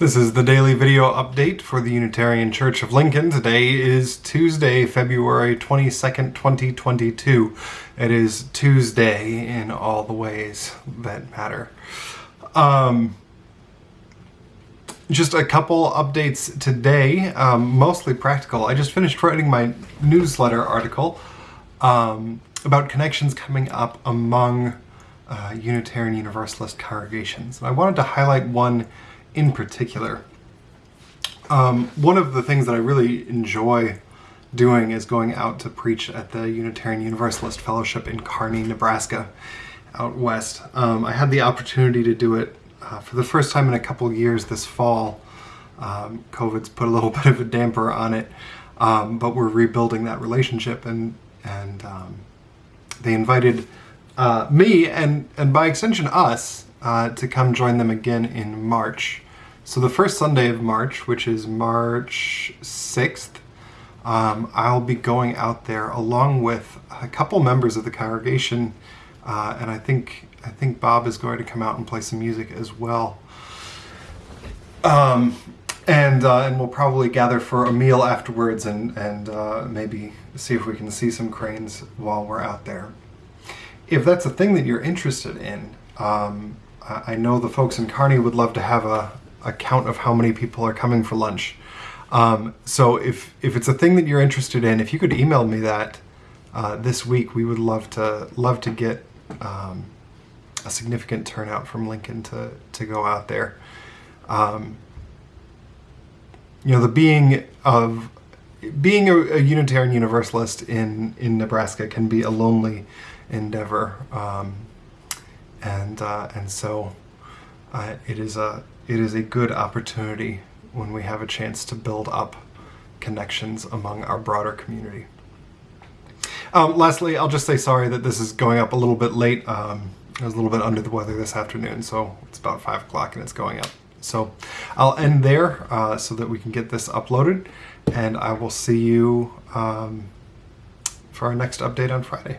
This is the daily video update for the Unitarian Church of Lincoln. Today is Tuesday, February 22nd, 2022. It is Tuesday in all the ways that matter. Um, just a couple updates today, um, mostly practical. I just finished writing my newsletter article um, about connections coming up among uh, Unitarian Universalist congregations. And I wanted to highlight one in particular. Um, one of the things that I really enjoy doing is going out to preach at the Unitarian Universalist Fellowship in Kearney, Nebraska, out west. Um, I had the opportunity to do it uh, for the first time in a couple years this fall. Um, COVID's put a little bit of a damper on it, um, but we're rebuilding that relationship, and and um, they invited uh, me and and by extension us uh, to come join them again in March. So the first Sunday of March, which is March 6th, um, I'll be going out there along with a couple members of the congregation, uh, and I think I think Bob is going to come out and play some music as well. Um, and uh, and we'll probably gather for a meal afterwards, and and uh, maybe see if we can see some cranes while we're out there. If that's a thing that you're interested in, um, I know the folks in Kearney would love to have a, a count of how many people are coming for lunch. Um, so if, if it's a thing that you're interested in, if you could email me that uh, this week, we would love to love to get um, a significant turnout from Lincoln to, to go out there. Um, you know, the being of being a, a, Unitarian Universalist in, in Nebraska can be a lonely endeavor. Um, and uh, and so uh, it is a it is a good opportunity when we have a chance to build up connections among our broader community. Um, lastly, I'll just say sorry that this is going up a little bit late. Um, I was a little bit under the weather this afternoon, so it's about 5 o'clock and it's going up. So I'll end there uh, so that we can get this uploaded, and I will see you um, for our next update on Friday.